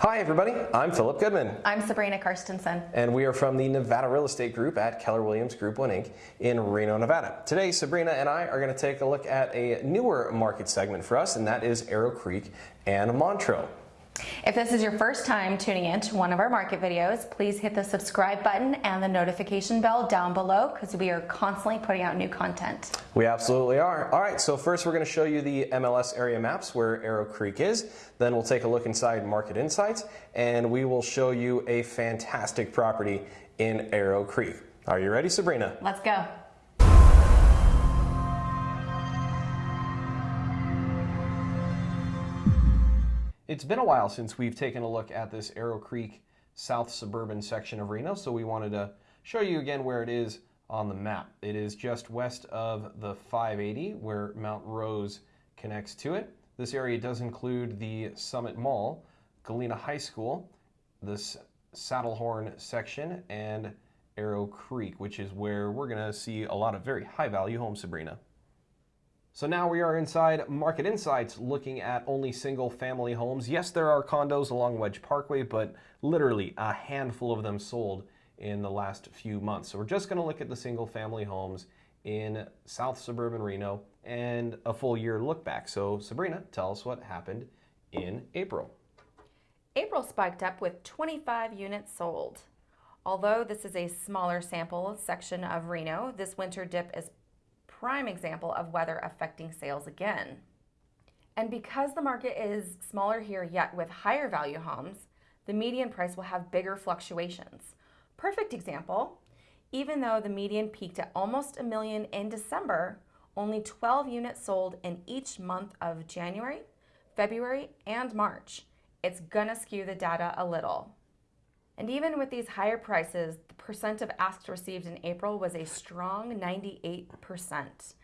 Hi everybody, I'm Philip Goodman. I'm Sabrina Karstensen. And we are from the Nevada Real Estate Group at Keller Williams Group 1 Inc. in Reno, Nevada. Today, Sabrina and I are going to take a look at a newer market segment for us, and that is Arrow Creek and Montreux. If this is your first time tuning in to one of our market videos, please hit the subscribe button and the notification bell down below because we are constantly putting out new content. We absolutely are. All right, so first we're going to show you the MLS area maps where Arrow Creek is. Then we'll take a look inside Market Insights and we will show you a fantastic property in Arrow Creek. Are you ready, Sabrina? Let's go. It's been a while since we've taken a look at this Arrow Creek South suburban section of Reno, so we wanted to show you again where it is on the map. It is just west of the 580 where Mount Rose connects to it. This area does include the Summit Mall, Galena High School, this Saddlehorn section, and Arrow Creek, which is where we're going to see a lot of very high value homes, Sabrina. So now we are inside Market Insights looking at only single family homes. Yes, there are condos along Wedge Parkway, but literally a handful of them sold in the last few months. So we're just going to look at the single family homes in South Suburban Reno and a full year look back. So Sabrina, tell us what happened in April. April spiked up with 25 units sold. Although this is a smaller sample section of Reno, this winter dip is prime example of weather affecting sales again. And because the market is smaller here yet with higher value homes, the median price will have bigger fluctuations. Perfect example, even though the median peaked at almost a million in December, only 12 units sold in each month of January, February, and March. It's gonna skew the data a little. And even with these higher prices, the percent of asks received in April was a strong 98%.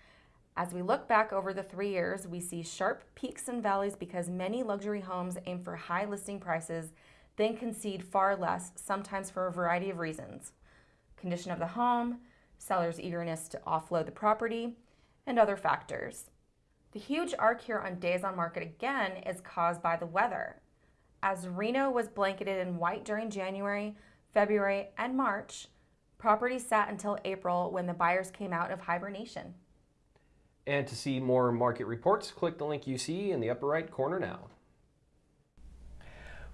As we look back over the three years, we see sharp peaks and valleys because many luxury homes aim for high listing prices, then concede far less, sometimes for a variety of reasons. Condition of the home, seller's eagerness to offload the property, and other factors. The huge arc here on days on market again is caused by the weather. As Reno was blanketed in white during January, February, and March, properties sat until April when the buyers came out of hibernation. And to see more market reports, click the link you see in the upper right corner now.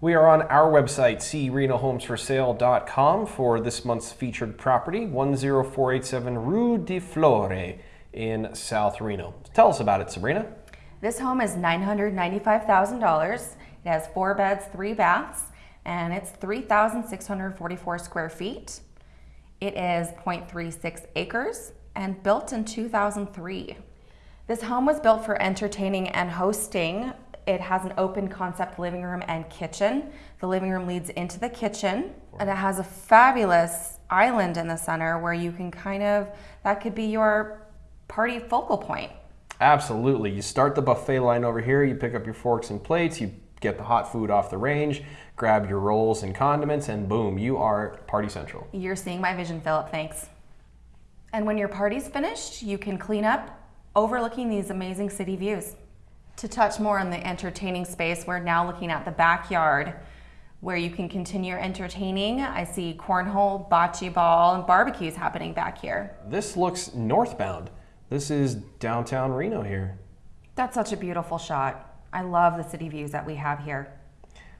We are on our website, crenohomesforsale.com for this month's featured property, 10487 Rue de Flore in South Reno. Tell us about it, Sabrina. This home is $995,000 it has four beds, three baths, and it's 3,644 square feet. It is 0.36 acres and built in 2003. This home was built for entertaining and hosting. It has an open concept living room and kitchen. The living room leads into the kitchen and it has a fabulous island in the center where you can kind of, that could be your party focal point. Absolutely. You start the buffet line over here, you pick up your forks and plates, you get the hot food off the range, grab your rolls and condiments, and boom, you are party central. You're seeing my vision, Philip. Thanks. And when your party's finished, you can clean up overlooking these amazing city views. To touch more on the entertaining space, we're now looking at the backyard where you can continue entertaining. I see cornhole, bocce ball, and barbecues happening back here. This looks northbound. This is downtown Reno here. That's such a beautiful shot. I love the city views that we have here.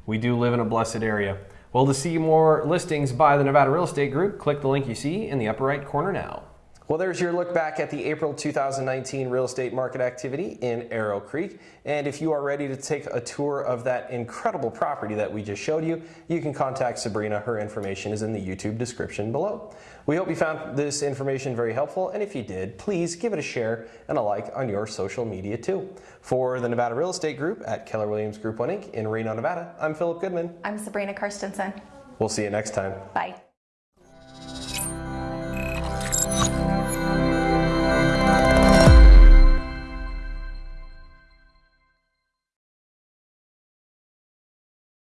We do live in a blessed area. Well, to see more listings by the Nevada Real Estate Group, click the link you see in the upper right corner now. Well, there's your look back at the April 2019 real estate market activity in Arrow Creek. And if you are ready to take a tour of that incredible property that we just showed you, you can contact Sabrina. Her information is in the YouTube description below. We hope you found this information very helpful. And if you did, please give it a share and a like on your social media too. For the Nevada Real Estate Group at Keller Williams Group 1 Inc. in Reno, Nevada, I'm Philip Goodman. I'm Sabrina Karstensen. We'll see you next time. Bye.